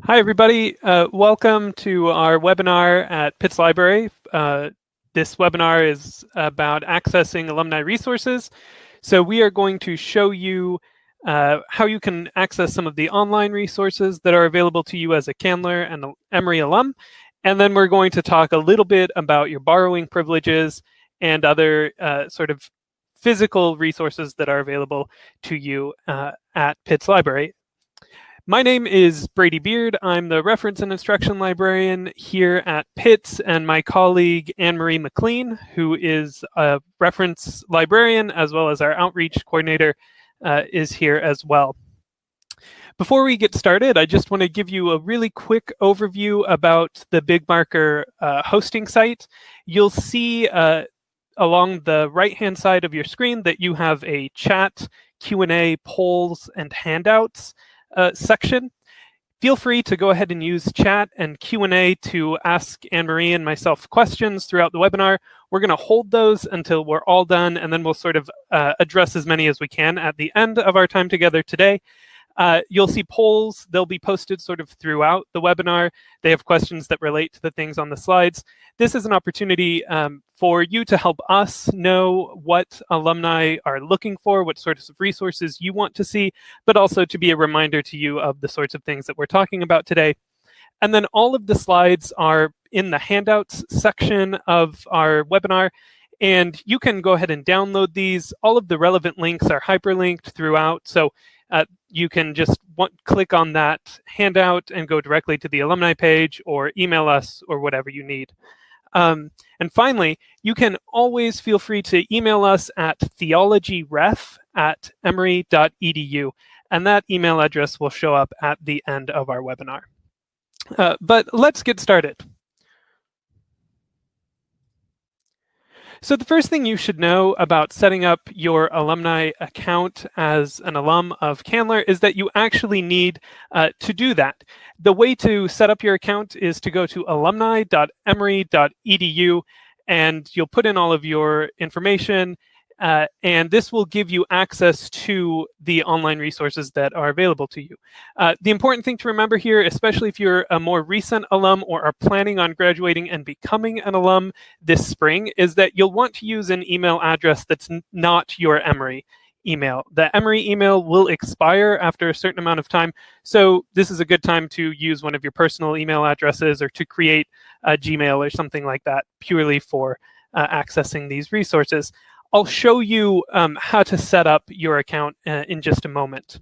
Hi, everybody. Uh, welcome to our webinar at Pitts Library. Uh, this webinar is about accessing alumni resources. So we are going to show you uh, how you can access some of the online resources that are available to you as a Candler and the Emory alum. And then we're going to talk a little bit about your borrowing privileges and other uh, sort of physical resources that are available to you uh, at Pitts Library. My name is Brady Beard. I'm the reference and instruction librarian here at Pitts, and my colleague Anne-Marie McLean, who is a reference librarian as well as our outreach coordinator, uh, is here as well. Before we get started, I just want to give you a really quick overview about the BigMarker uh, hosting site. You'll see uh, along the right-hand side of your screen that you have a chat, Q&A, polls, and handouts uh, section. Feel free to go ahead and use chat and Q&A to ask Anne-Marie and myself questions throughout the webinar. We're going to hold those until we're all done, and then we'll sort of uh, address as many as we can at the end of our time together today. Uh, you'll see polls. They'll be posted sort of throughout the webinar. They have questions that relate to the things on the slides. This is an opportunity um, for you to help us know what alumni are looking for, what sorts of resources you want to see, but also to be a reminder to you of the sorts of things that we're talking about today. And then all of the slides are in the handouts section of our webinar. And you can go ahead and download these. All of the relevant links are hyperlinked throughout. So uh, you can just want, click on that handout and go directly to the alumni page or email us or whatever you need. Um, and finally, you can always feel free to email us at theologyref at emory.edu. And that email address will show up at the end of our webinar. Uh, but let's get started. So the first thing you should know about setting up your alumni account as an alum of Candler is that you actually need uh, to do that. The way to set up your account is to go to alumni.emory.edu and you'll put in all of your information uh, and this will give you access to the online resources that are available to you. Uh, the important thing to remember here, especially if you're a more recent alum or are planning on graduating and becoming an alum this spring, is that you'll want to use an email address that's not your Emory email. The Emory email will expire after a certain amount of time, so this is a good time to use one of your personal email addresses or to create a Gmail or something like that purely for uh, accessing these resources. I'll show you um, how to set up your account uh, in just a moment.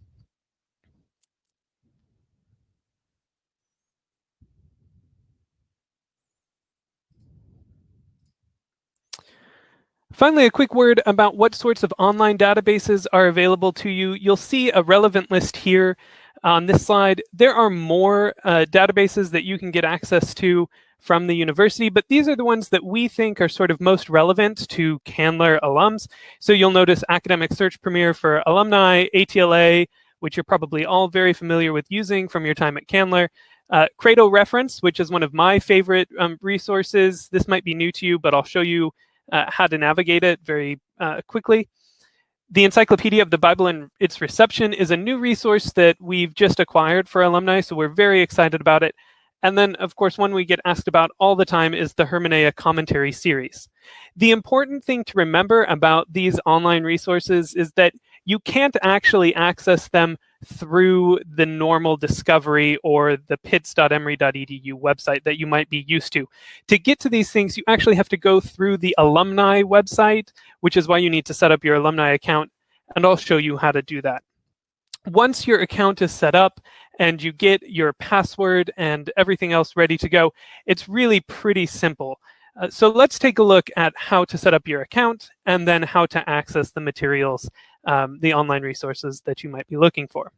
Finally, a quick word about what sorts of online databases are available to you. You'll see a relevant list here on this slide. There are more uh, databases that you can get access to from the university, but these are the ones that we think are sort of most relevant to Candler alums. So you'll notice Academic Search Premier for alumni, ATLA, which you're probably all very familiar with using from your time at Candler. Uh, Reference, which is one of my favorite um, resources. This might be new to you, but I'll show you uh, how to navigate it very uh, quickly. The Encyclopedia of the Bible and its Reception is a new resource that we've just acquired for alumni, so we're very excited about it. And then, of course, one we get asked about all the time is the Hermeneia commentary series. The important thing to remember about these online resources is that you can't actually access them through the normal discovery or the pitts.emory.edu website that you might be used to. To get to these things, you actually have to go through the alumni website, which is why you need to set up your alumni account, and I'll show you how to do that. Once your account is set up and you get your password and everything else ready to go, it's really pretty simple. Uh, so let's take a look at how to set up your account and then how to access the materials, um, the online resources that you might be looking for.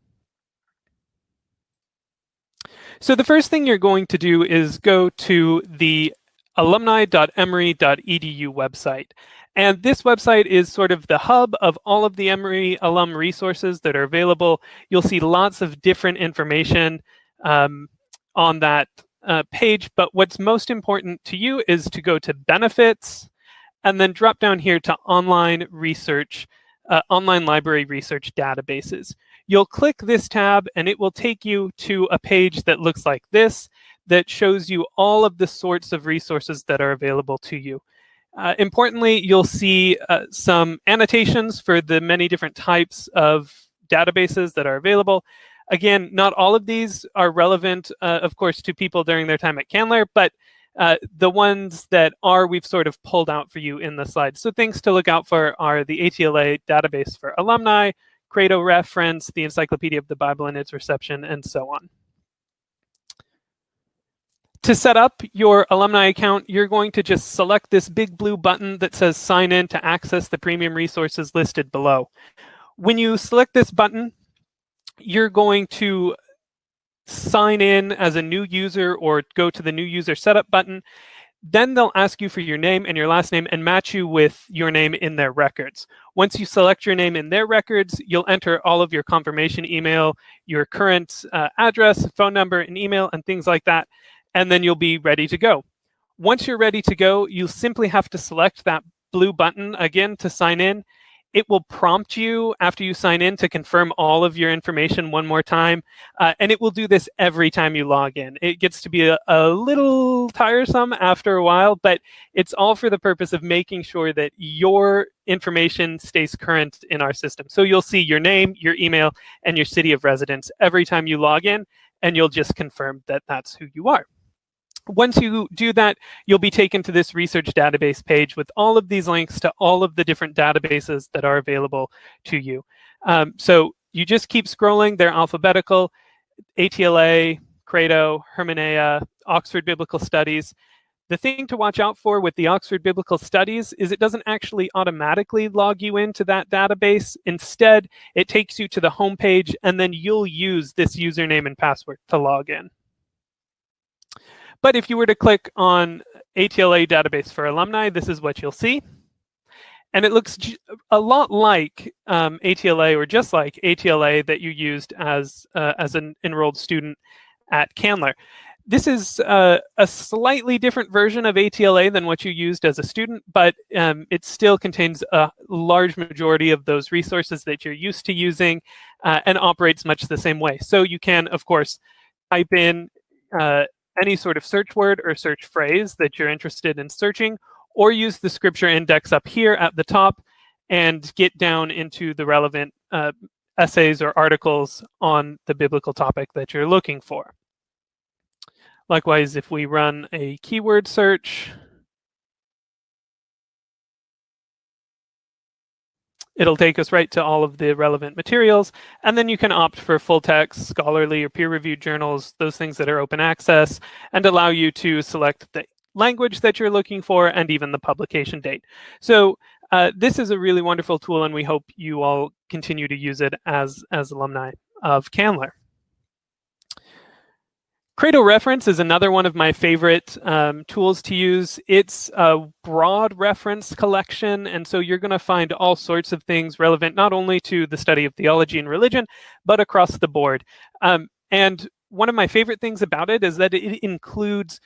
So the first thing you're going to do is go to the alumni.emory.edu website. And this website is sort of the hub of all of the Emory alum resources that are available. You'll see lots of different information um, on that uh, page, but what's most important to you is to go to benefits and then drop down here to online research, uh, online library research databases. you'll click this tab and it will take you to a page that looks like this that shows you all of the sorts of resources that are available to you. Uh, importantly, you'll see uh, some annotations for the many different types of databases that are available. Again, not all of these are relevant, uh, of course, to people during their time at Candler, but uh, the ones that are, we've sort of pulled out for you in the slide. So things to look out for are the ATLA database for alumni, Credo reference, the Encyclopedia of the Bible and its reception, and so on. To set up your alumni account, you're going to just select this big blue button that says sign in to access the premium resources listed below. When you select this button, you're going to sign in as a new user or go to the new user setup button. Then they'll ask you for your name and your last name and match you with your name in their records. Once you select your name in their records, you'll enter all of your confirmation email, your current uh, address, phone number, and email, and things like that and then you'll be ready to go. Once you're ready to go, you simply have to select that blue button again to sign in. It will prompt you after you sign in to confirm all of your information one more time. Uh, and it will do this every time you log in. It gets to be a, a little tiresome after a while, but it's all for the purpose of making sure that your information stays current in our system. So you'll see your name, your email, and your city of residence every time you log in, and you'll just confirm that that's who you are. Once you do that, you'll be taken to this research database page with all of these links to all of the different databases that are available to you. Um, so you just keep scrolling, they're alphabetical, ATLA, Credo, Hermeneia, Oxford Biblical Studies. The thing to watch out for with the Oxford Biblical Studies is it doesn't actually automatically log you into that database. Instead, it takes you to the home page, and then you'll use this username and password to log in. But if you were to click on ATLA database for alumni, this is what you'll see. And it looks a lot like um, ATLA or just like ATLA that you used as, uh, as an enrolled student at Candler. This is uh, a slightly different version of ATLA than what you used as a student, but um, it still contains a large majority of those resources that you're used to using uh, and operates much the same way. So you can, of course, type in uh, any sort of search word or search phrase that you're interested in searching, or use the scripture index up here at the top and get down into the relevant uh, essays or articles on the biblical topic that you're looking for. Likewise, if we run a keyword search, It'll take us right to all of the relevant materials. And then you can opt for full text, scholarly, or peer-reviewed journals, those things that are open access, and allow you to select the language that you're looking for and even the publication date. So uh, this is a really wonderful tool, and we hope you all continue to use it as, as alumni of Candler. Credo Reference is another one of my favorite um, tools to use. It's a broad reference collection, and so you're going to find all sorts of things relevant not only to the study of theology and religion, but across the board. Um, and one of my favorite things about it is that it includes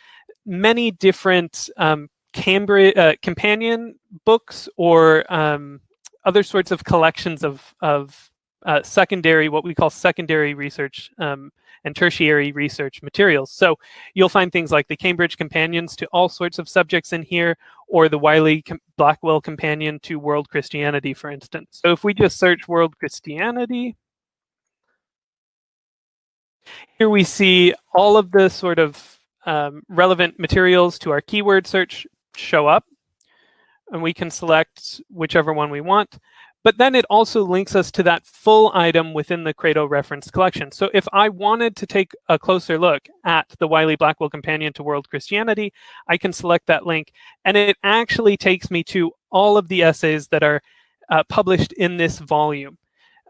many different um, Cambridge, uh, companion books or um, other sorts of collections of, of uh, secondary, what we call secondary research um, and tertiary research materials. So you'll find things like the Cambridge Companions to all sorts of subjects in here, or the Wiley Blackwell Companion to World Christianity, for instance. So if we just search World Christianity, here we see all of the sort of um, relevant materials to our keyword search show up. And we can select whichever one we want. But then it also links us to that full item within the Credo reference collection. So if I wanted to take a closer look at the Wiley Blackwell Companion to World Christianity, I can select that link. And it actually takes me to all of the essays that are uh, published in this volume.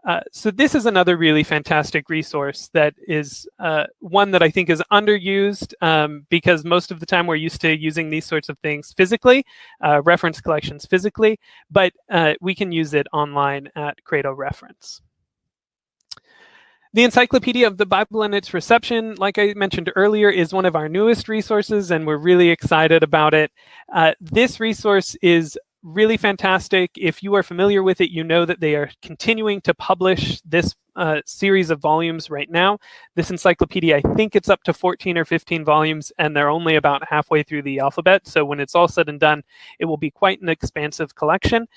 Uh, so this is another really fantastic resource that is uh, one that I think is underused um, because most of the time we're used to using these sorts of things physically, uh, reference collections physically, but uh, we can use it online at Credo Reference. The Encyclopedia of the Bible and its Reception, like I mentioned earlier, is one of our newest resources, and we're really excited about it. Uh, this resource is really fantastic. If you are familiar with it, you know that they are continuing to publish this uh, series of volumes right now. This encyclopedia, I think it's up to 14 or 15 volumes, and they're only about halfway through the alphabet. So when it's all said and done, it will be quite an expansive collection.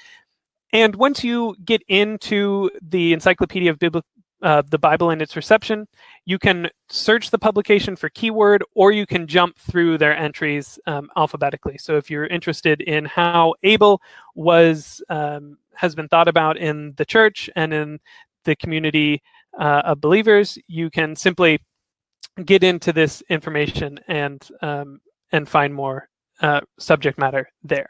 And once you get into the Encyclopedia of Biblical uh, the Bible and its reception, you can search the publication for keyword or you can jump through their entries um, alphabetically. So if you're interested in how Abel was um, has been thought about in the church and in the community uh, of believers, you can simply get into this information and um, and find more uh, subject matter there.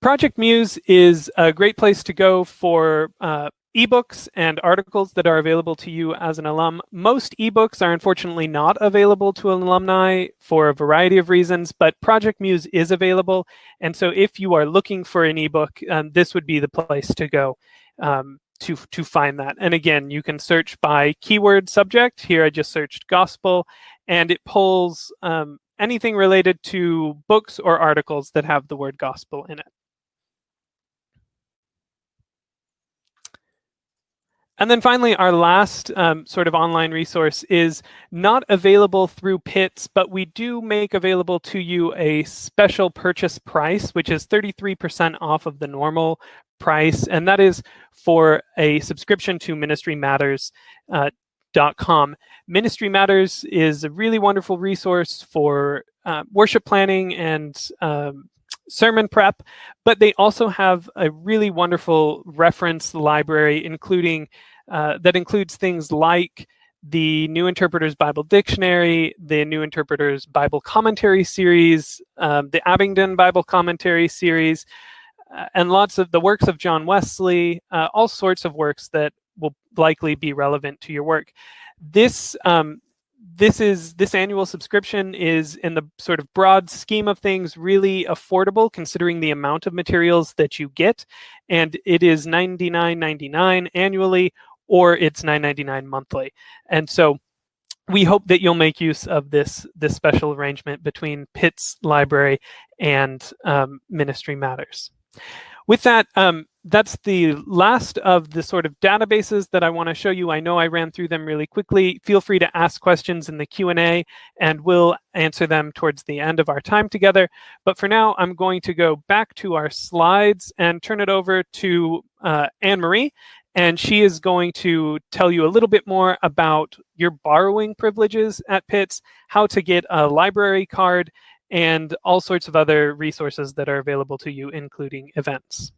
Project Muse is a great place to go for uh, ebooks and articles that are available to you as an alum. Most ebooks are unfortunately not available to alumni for a variety of reasons, but Project Muse is available. And so if you are looking for an ebook, um, this would be the place to go um, to, to find that. And again, you can search by keyword subject. Here I just searched gospel, and it pulls um, anything related to books or articles that have the word gospel in it. And then finally, our last um, sort of online resource is not available through Pitts, but we do make available to you a special purchase price, which is 33% off of the normal price. And that is for a subscription to Ministry Matters. Uh. Ministry Matters is a really wonderful resource for uh, worship planning and um, sermon prep, but they also have a really wonderful reference library, including uh, that includes things like the New Interpreter's Bible Dictionary, the New Interpreter's Bible Commentary series, um, the Abingdon Bible Commentary series, uh, and lots of the works of John Wesley, uh, all sorts of works that will likely be relevant to your work. This um, this is this annual subscription is in the sort of broad scheme of things really affordable considering the amount of materials that you get and it is $99.99 annually or it's $9.99 monthly and so we hope that you'll make use of this this special arrangement between Pitts Library and um, Ministry Matters. With that, um, that's the last of the sort of databases that I want to show you. I know I ran through them really quickly. Feel free to ask questions in the Q&A and we'll answer them towards the end of our time together. But for now, I'm going to go back to our slides and turn it over to uh, Anne-Marie. And she is going to tell you a little bit more about your borrowing privileges at Pitts, how to get a library card, and all sorts of other resources that are available to you, including events.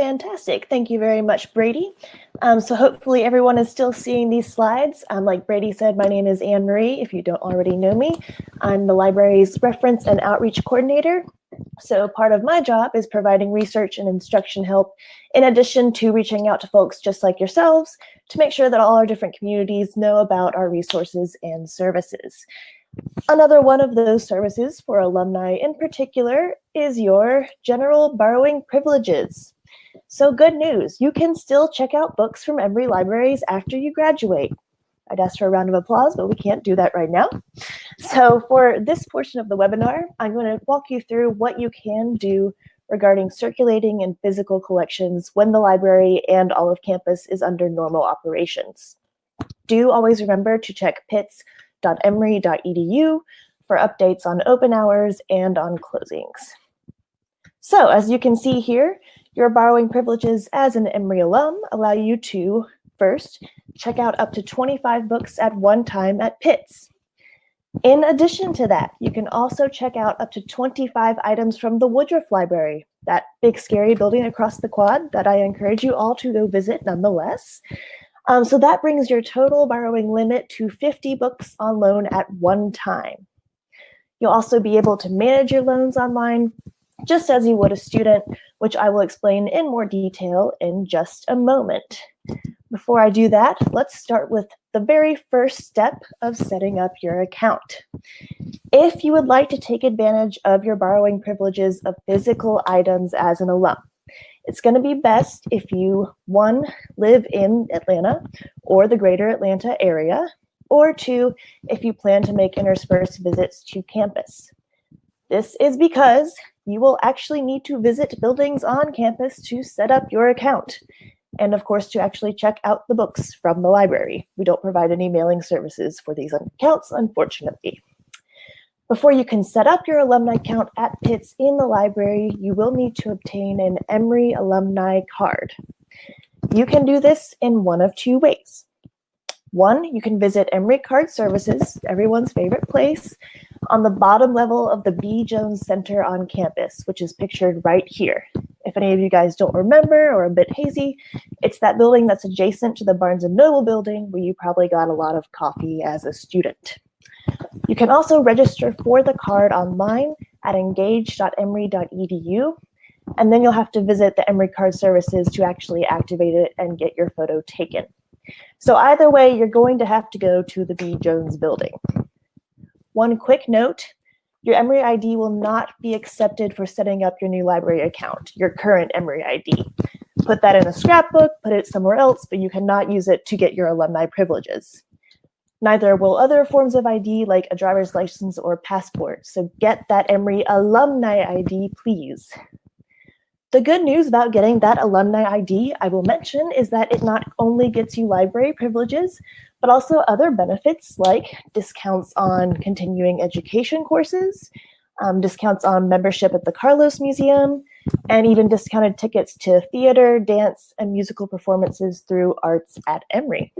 Fantastic. Thank you very much, Brady. Um, so hopefully everyone is still seeing these slides. Um, like Brady said, my name is Anne Marie, if you don't already know me. I'm the library's reference and outreach coordinator. So part of my job is providing research and instruction help in addition to reaching out to folks just like yourselves to make sure that all our different communities know about our resources and services. Another one of those services for alumni in particular is your general borrowing privileges. So good news, you can still check out books from Emory Libraries after you graduate. I'd ask for a round of applause, but we can't do that right now. So for this portion of the webinar, I'm going to walk you through what you can do regarding circulating and physical collections when the library and all of campus is under normal operations. Do always remember to check pitts.emory.edu for updates on open hours and on closings. So as you can see here, your borrowing privileges as an Emory alum allow you to, first, check out up to 25 books at one time at Pitts. In addition to that, you can also check out up to 25 items from the Woodruff Library, that big scary building across the quad that I encourage you all to go visit nonetheless. Um, so that brings your total borrowing limit to 50 books on loan at one time. You'll also be able to manage your loans online just as you would a student, which I will explain in more detail in just a moment. Before I do that, let's start with the very first step of setting up your account. If you would like to take advantage of your borrowing privileges of physical items as an alum, it's going to be best if you, one, live in Atlanta or the greater Atlanta area, or two, if you plan to make interspersed visits to campus. This is because you will actually need to visit buildings on campus to set up your account. And of course, to actually check out the books from the library. We don't provide any mailing services for these accounts, unfortunately. Before you can set up your alumni account at Pitts in the library, you will need to obtain an Emory alumni card. You can do this in one of two ways. One, you can visit Emory Card Services, everyone's favorite place, on the bottom level of the B. Jones Center on campus, which is pictured right here. If any of you guys don't remember or a bit hazy, it's that building that's adjacent to the Barnes & Noble building where you probably got a lot of coffee as a student. You can also register for the card online at engage.emory.edu, and then you'll have to visit the Emory Card Services to actually activate it and get your photo taken. So either way, you're going to have to go to the B. Jones building. One quick note, your Emory ID will not be accepted for setting up your new library account, your current Emory ID. Put that in a scrapbook, put it somewhere else, but you cannot use it to get your alumni privileges. Neither will other forms of ID like a driver's license or passport, so get that Emory alumni ID, please. The good news about getting that alumni ID I will mention is that it not only gets you library privileges, but also other benefits like discounts on continuing education courses, um, discounts on membership at the Carlos Museum, and even discounted tickets to theater, dance, and musical performances through Arts at Emory.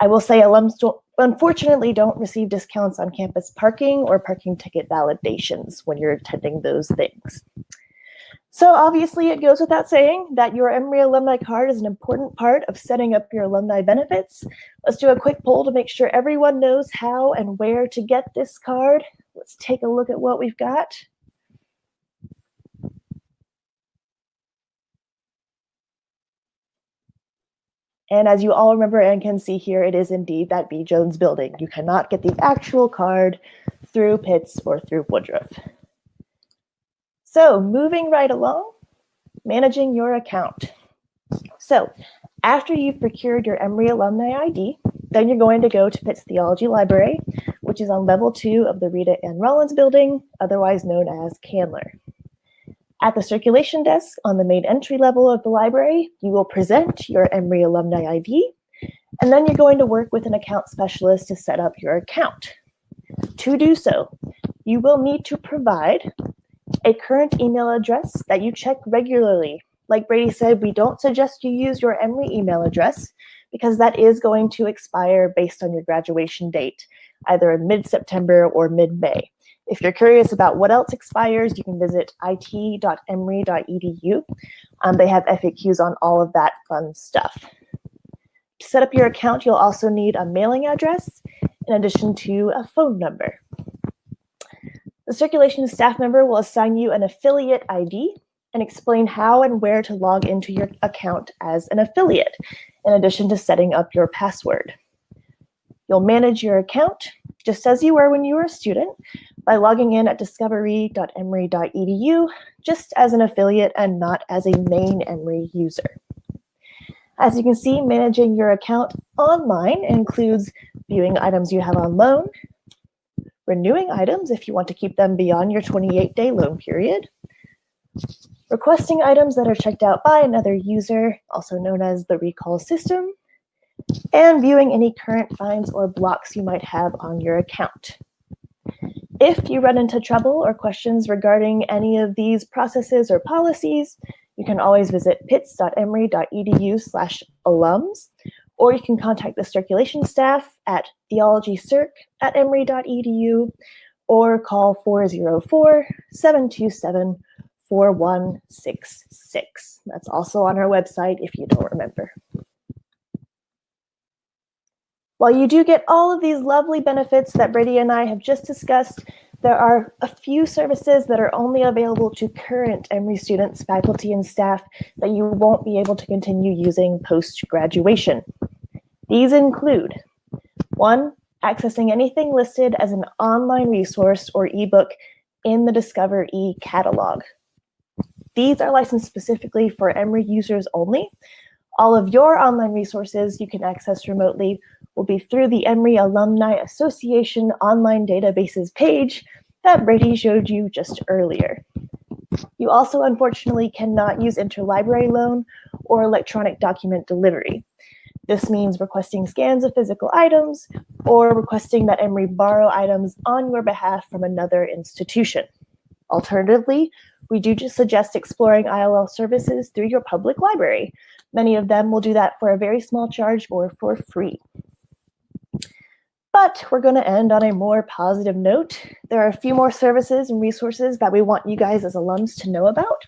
I will say alums don't, unfortunately don't receive discounts on campus parking or parking ticket validations when you're attending those things. So obviously it goes without saying that your Emory alumni card is an important part of setting up your alumni benefits. Let's do a quick poll to make sure everyone knows how and where to get this card. Let's take a look at what we've got. And as you all remember and can see here, it is indeed that B. Jones building. You cannot get the actual card through Pitts or through Woodruff. So moving right along, managing your account. So after you've procured your Emory Alumni ID, then you're going to go to Pitts Theology Library, which is on level two of the Rita Ann Rollins building, otherwise known as Candler. At the circulation desk on the main entry level of the library, you will present your Emory Alumni ID, and then you're going to work with an account specialist to set up your account. To do so, you will need to provide a current email address that you check regularly. Like Brady said, we don't suggest you use your Emory email address because that is going to expire based on your graduation date, either in mid-September or mid-May. If you're curious about what else expires, you can visit it.emory.edu. Um, they have FAQs on all of that fun stuff. To set up your account, you'll also need a mailing address in addition to a phone number. The circulation staff member will assign you an affiliate ID and explain how and where to log into your account as an affiliate, in addition to setting up your password. You'll manage your account just as you were when you were a student by logging in at discovery.emory.edu just as an affiliate and not as a main Emory user. As you can see, managing your account online includes viewing items you have on loan, renewing items if you want to keep them beyond your 28-day loan period, requesting items that are checked out by another user, also known as the recall system, and viewing any current fines or blocks you might have on your account. If you run into trouble or questions regarding any of these processes or policies, you can always visit pitts.emory.edu slash alums or you can contact the circulation staff at theologycirc at emory.edu or call 404-727-4166. That's also on our website if you don't remember. While you do get all of these lovely benefits that Brady and I have just discussed, there are a few services that are only available to current Emory students, faculty, and staff that you won't be able to continue using post-graduation. These include one, accessing anything listed as an online resource or ebook in the Discover E catalog. These are licensed specifically for Emory users only. All of your online resources you can access remotely will be through the Emory Alumni Association online databases page that Brady showed you just earlier. You also unfortunately cannot use interlibrary loan or electronic document delivery. This means requesting scans of physical items or requesting that Emory borrow items on your behalf from another institution. Alternatively, we do just suggest exploring ILL services through your public library. Many of them will do that for a very small charge or for free. But we're going to end on a more positive note. There are a few more services and resources that we want you guys as alums to know about,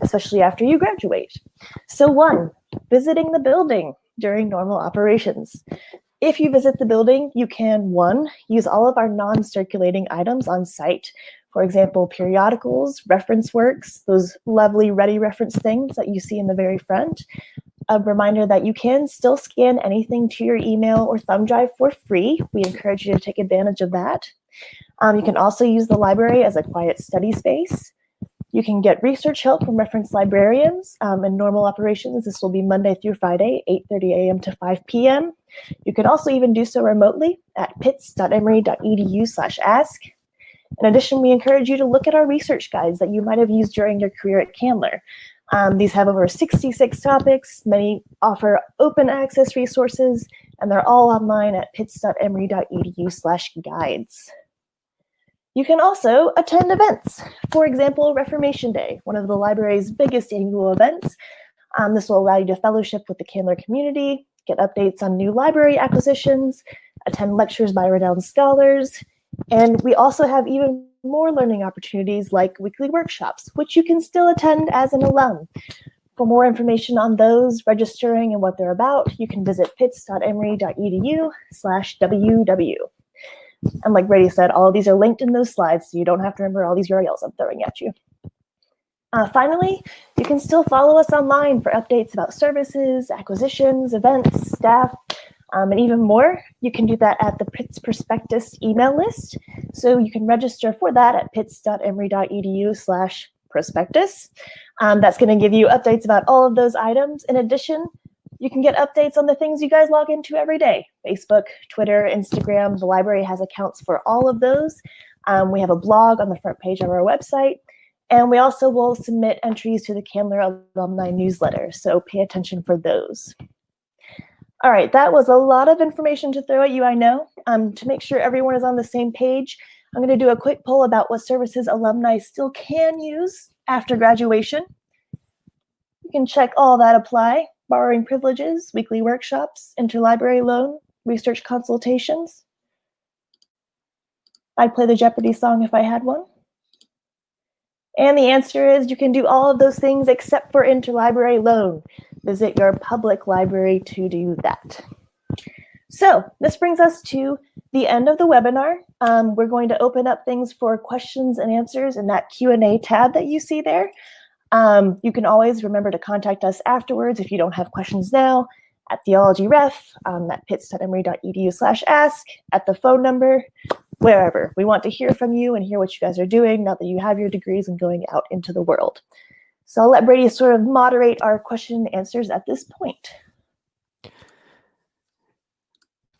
especially after you graduate. So one, visiting the building during normal operations. If you visit the building, you can, one, use all of our non-circulating items on site. For example, periodicals, reference works, those lovely ready reference things that you see in the very front. A reminder that you can still scan anything to your email or thumb drive for free. We encourage you to take advantage of that. Um, you can also use the library as a quiet study space. You can get research help from reference librarians um, in normal operations. This will be Monday through Friday, 8.30 a.m. to 5 p.m. You can also even do so remotely at pitts.emory.edu slash ask. In addition, we encourage you to look at our research guides that you might have used during your career at Candler. Um, these have over 66 topics. Many offer open access resources, and they're all online at pitts.emory.edu slash guides. You can also attend events. For example, Reformation Day, one of the library's biggest annual events. Um, this will allow you to fellowship with the Candler community, get updates on new library acquisitions, attend lectures by renowned scholars, and we also have even more learning opportunities like weekly workshops, which you can still attend as an alum. For more information on those, registering, and what they're about, you can visit pitts.emory.edu slash ww. And like Brady said, all of these are linked in those slides, so you don't have to remember all these URLs I'm throwing at you. Uh, finally, you can still follow us online for updates about services, acquisitions, events, staff, um, and even more. You can do that at the Pitts Prospectus email list. So you can register for that at pitts.emory.edu slash prospectus. Um, that's going to give you updates about all of those items. In addition, you can get updates on the things you guys log into every day. Facebook, Twitter, Instagram, the library has accounts for all of those. Um, we have a blog on the front page of our website. And we also will submit entries to the Candler Alumni newsletter, so pay attention for those. All right, that was a lot of information to throw at you, I know. Um, to make sure everyone is on the same page, I'm going to do a quick poll about what services alumni still can use after graduation. You can check all that apply borrowing privileges, weekly workshops, interlibrary loan, research consultations. I'd play the Jeopardy song if I had one. And the answer is you can do all of those things except for interlibrary loan. Visit your public library to do that. So this brings us to the end of the webinar. Um, we're going to open up things for questions and answers in that Q&A tab that you see there. Um, you can always remember to contact us afterwards if you don't have questions now at theologyref, um, at pitts.emory.edu slash ask, at the phone number, wherever. We want to hear from you and hear what you guys are doing now that you have your degrees and going out into the world. So I'll let Brady sort of moderate our question and answers at this point.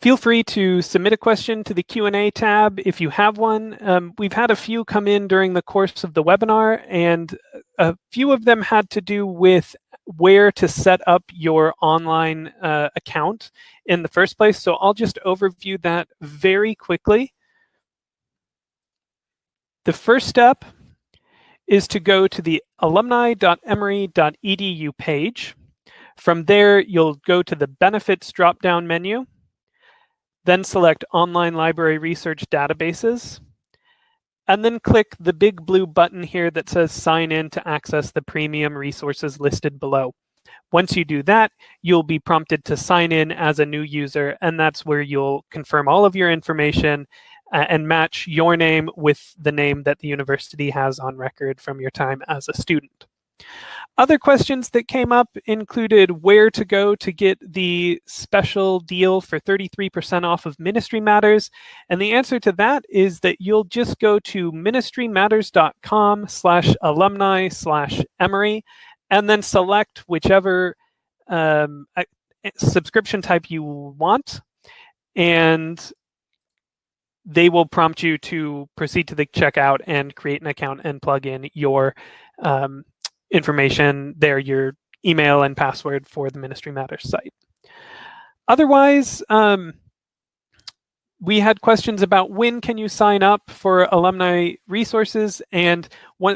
Feel free to submit a question to the Q&A tab if you have one. Um, we've had a few come in during the course of the webinar, and a few of them had to do with where to set up your online uh, account in the first place. So I'll just overview that very quickly. The first step is to go to the alumni.emory.edu page. From there, you'll go to the benefits drop-down menu then select Online Library Research Databases, and then click the big blue button here that says Sign in to access the premium resources listed below. Once you do that, you'll be prompted to sign in as a new user, and that's where you'll confirm all of your information and match your name with the name that the university has on record from your time as a student. Other questions that came up included where to go to get the special deal for 33% off of Ministry Matters. And the answer to that is that you'll just go to ministrymatters.com slash alumni slash Emory and then select whichever um, subscription type you want. and they will prompt you to proceed to the checkout and create an account and plug in your um, information there, your email and password for the Ministry Matters site. Otherwise, um, we had questions about when can you sign up for alumni resources and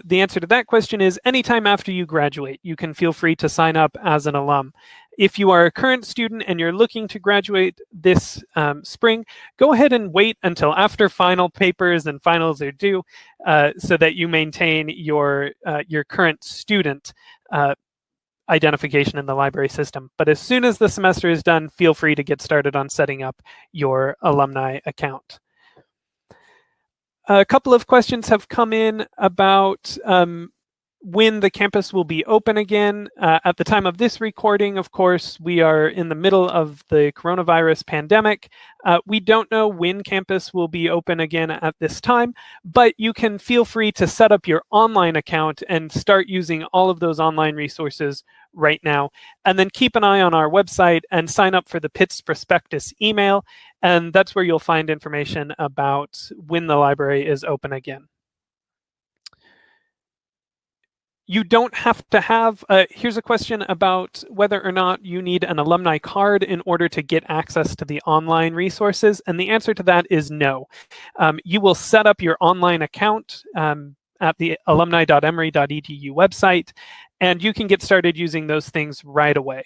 the answer to that question is anytime after you graduate you can feel free to sign up as an alum. If you are a current student and you're looking to graduate this um, spring go ahead and wait until after final papers and finals are due uh, so that you maintain your uh, your current student uh, identification in the library system. But as soon as the semester is done, feel free to get started on setting up your alumni account. A couple of questions have come in about um, when the campus will be open again. Uh, at the time of this recording, of course, we are in the middle of the coronavirus pandemic. Uh, we don't know when campus will be open again at this time, but you can feel free to set up your online account and start using all of those online resources right now. And then keep an eye on our website and sign up for the Pitts prospectus email. And that's where you'll find information about when the library is open again. You don't have to have, uh, here's a question about whether or not you need an alumni card in order to get access to the online resources. And the answer to that is no. Um, you will set up your online account um, at the alumni.emory.edu website, and you can get started using those things right away.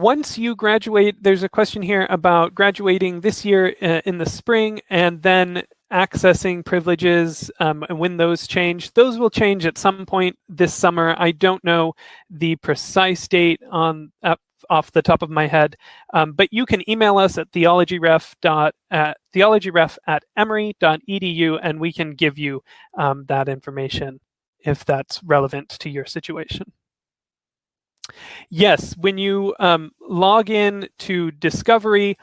Once you graduate, there's a question here about graduating this year uh, in the spring and then accessing privileges um, and when those change. Those will change at some point this summer. I don't know the precise date on uh, off the top of my head, um, but you can email us at theologyref dot at theologyref at emory.edu and we can give you um, that information if that's relevant to your situation. Yes, when you um, log in to Discovery,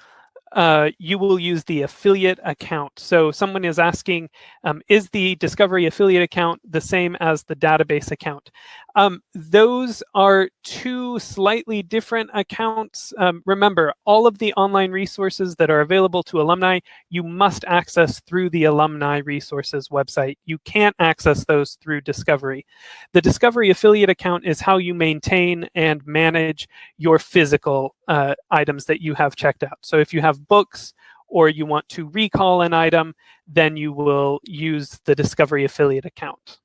uh, you will use the affiliate account. So someone is asking, um, is the Discovery affiliate account the same as the database account? Um, those are two slightly different accounts. Um, remember, all of the online resources that are available to alumni, you must access through the Alumni Resources website. You can't access those through Discovery. The Discovery affiliate account is how you maintain and manage your physical uh, items that you have checked out. So if you have books or you want to recall an item, then you will use the Discovery affiliate account.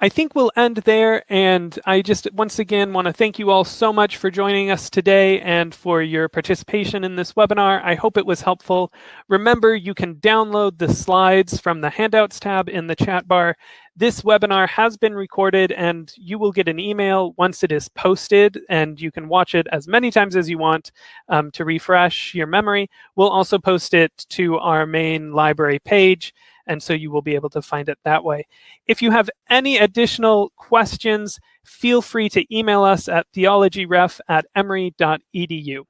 I think we'll end there. And I just once again want to thank you all so much for joining us today and for your participation in this webinar. I hope it was helpful. Remember, you can download the slides from the handouts tab in the chat bar. This webinar has been recorded and you will get an email once it is posted and you can watch it as many times as you want um, to refresh your memory. We'll also post it to our main library page and so you will be able to find it that way. If you have any additional questions, feel free to email us at theologyref at emory.edu.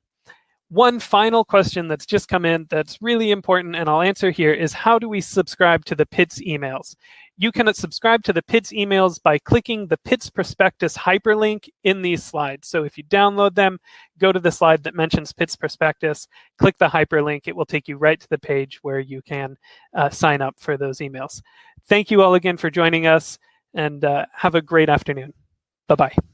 One final question that's just come in that's really important and I'll answer here is how do we subscribe to the Pitts emails? You can subscribe to the Pitts emails by clicking the Pitts prospectus hyperlink in these slides. So if you download them, go to the slide that mentions Pitts prospectus, click the hyperlink. It will take you right to the page where you can uh, sign up for those emails. Thank you all again for joining us and uh, have a great afternoon. Bye-bye.